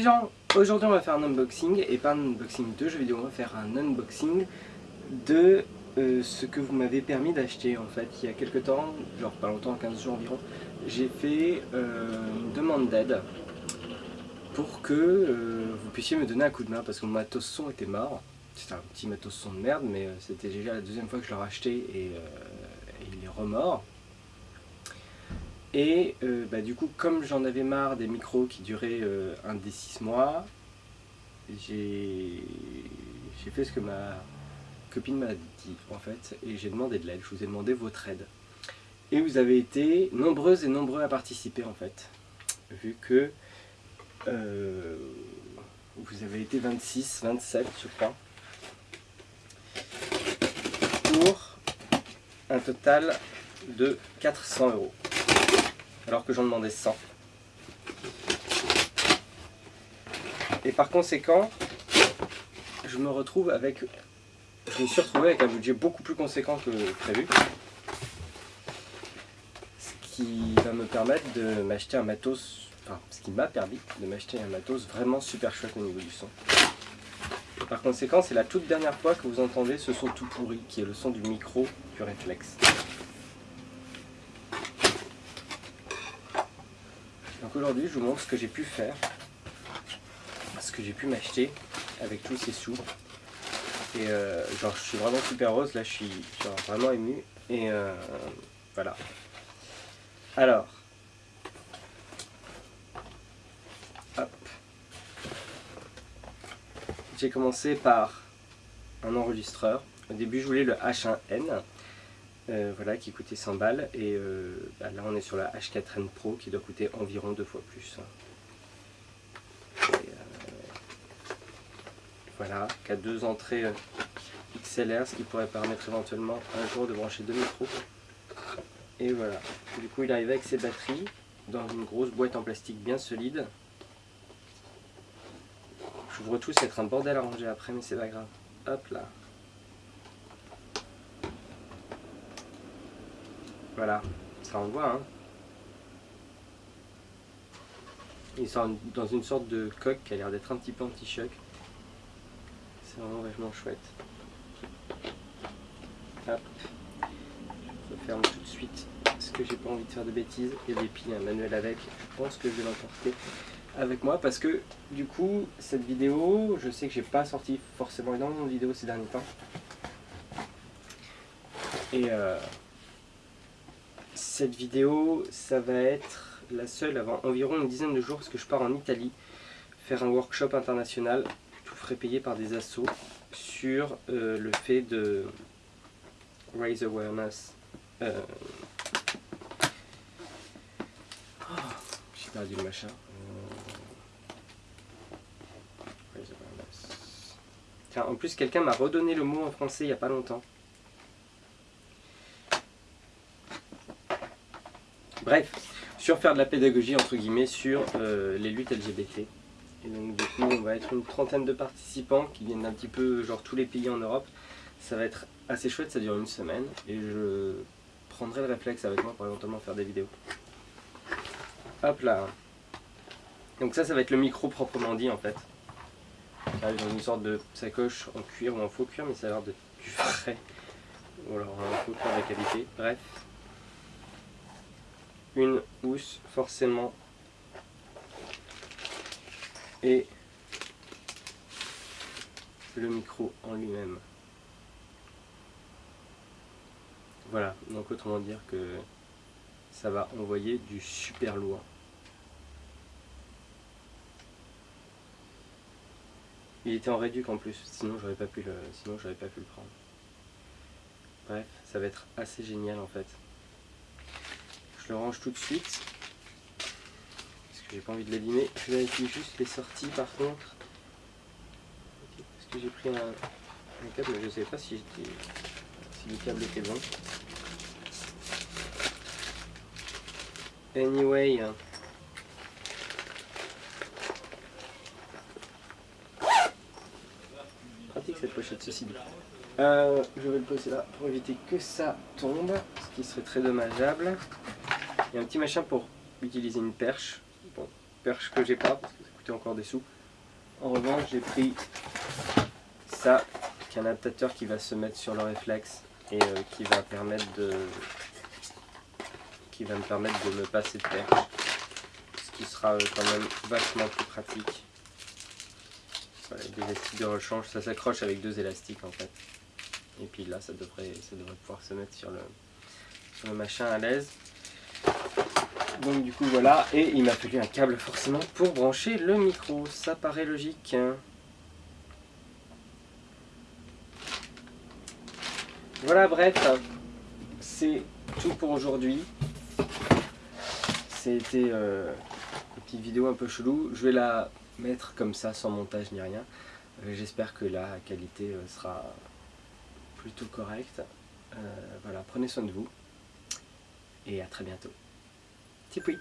gens, aujourd'hui on va faire un unboxing et pas un unboxing de jeux vidéo, on va faire un unboxing de euh, ce que vous m'avez permis d'acheter en fait il y a quelques temps, genre pas longtemps, 15 jours environ, j'ai fait euh, une demande d'aide pour que euh, vous puissiez me donner un coup de main parce que mon matos son était mort. C'était un petit matos son de merde mais c'était déjà la deuxième fois que je l'ai racheté et, et, il est remort. Et bah, du coup comme j'en avais marre des micros qui duraient un des 6 mois, j'ai fait ce que ma copine m'a dit en fait et j'ai demandé de l'aide, je vous ai demandé votre aide. Et vous avez été nombreuses et nombreux à participer en fait, vu que euh, vous avez été 26, 27 je crois, pour un total de 400 euros, alors que j'en demandais 100. Et par conséquent, je me retrouve avec je me suis retrouvé avec un budget beaucoup plus conséquent que prévu. Ce qui va me permettre de m'acheter un matos, enfin ce qui m'a permis de m'acheter un matos vraiment super chouette au niveau du son. Par conséquent, c'est la toute dernière fois que vous entendez ce son tout pourri, qui est le son du micro du réflexe. Donc aujourd'hui, je vous montre ce que j'ai pu faire, ce que j'ai pu m'acheter avec tous ces sous et euh, genre, je suis vraiment super heureuse, là je suis vraiment ému. Et euh, voilà. Alors. Hop. J'ai commencé par un enregistreur. Au début je voulais le H1N. Euh, voilà, qui coûtait 100 balles. Et bah, là on est sur la H4N Pro qui doit coûter environ deux fois plus. Voilà, qui a deux entrées euh, XLR, ce qui pourrait permettre éventuellement un jour de brancher deux micros. Et voilà, du coup il arrive avec ses batteries dans une grosse boîte en plastique bien solide. J'ouvre tout, c'est être un bordel à ranger après, mais c'est pas grave. Hop là. Voilà, ça envoie hein. Il sort dans une sorte de coque qui a l'air d'être un petit peu anti-choc. C'est vraiment vachement chouette. Hop. Je ferme tout de suite parce que j'ai pas envie de faire de bêtises. Il y a des piles, un manuel avec. Je pense que je vais l'emporter avec moi parce que du coup cette vidéo, je sais que j'ai pas sorti forcément énormément de vidéos ces derniers temps. Et euh, cette vidéo, ça va être la seule avant environ une dizaine de jours parce que je pars en Italie faire un workshop international frais payés par des assos sur euh, le fait de raise awareness. Euh, J'ai perdu le machin. Tiens, en plus quelqu'un m'a redonné le mot en français il n'y a pas longtemps. Bref, sur faire de la pédagogie entre guillemets sur euh, les luttes LGBT. Et donc du coup on va être une trentaine de participants qui viennent d'un petit peu genre tous les pays en Europe. Ça va être assez chouette, ça dure une semaine et je prendrai le réflexe avec moi pour éventuellement faire des vidéos. Hop là Donc ça, ça va être le micro proprement dit en fait. Dans une sorte de sacoche en cuir ou en faux cuir mais ça a l'air de du frais. Ou alors un faux cuir de qualité. Bref. Une housse forcément et le micro en lui-même. Voilà, donc autrement dire que ça va envoyer du super loin. Il était en réduc en plus, sinon j'aurais pas pu le sinon j'aurais pas pu le prendre. Bref, ça va être assez génial en fait. Je le range tout de suite j'ai pas envie de l'abîmer. Je vérifie juste les sorties par contre. Parce que j'ai pris un, câble, je sais pas si, le câble était bon. Anyway. Pratique cette pochette, ceci dit. Euh, je vais le poser là pour éviter que ça tombe, ce qui serait très dommageable. Il y a un petit machin pour utiliser une perche. Perche que j'ai pas parce que ça coûté encore des sous. En revanche, j'ai pris ça, qui est un adaptateur qui va se mettre sur le réflexe et euh, qui va me permettre de me passer de perche. Ce qui sera euh, quand même vachement plus pratique. Voilà, des élastiques de rechange ça s'accroche avec deux élastiques en fait. Et puis là ça devrait pouvoir se mettre sur le machin à l'aise donc du coup voilà et il m'a fallu un câble forcément pour brancher le micro ça paraît logique. Voilà, bref, c'est tout pour aujourd'hui. C'était euh, une petite vidéo un peu chelou. Je vais la mettre comme ça, sans montage ni rien. Euh, j'espère que la qualité euh, sera plutôt correcte. voilà, prenez soin de vous. Et à très bientôt. Tipoui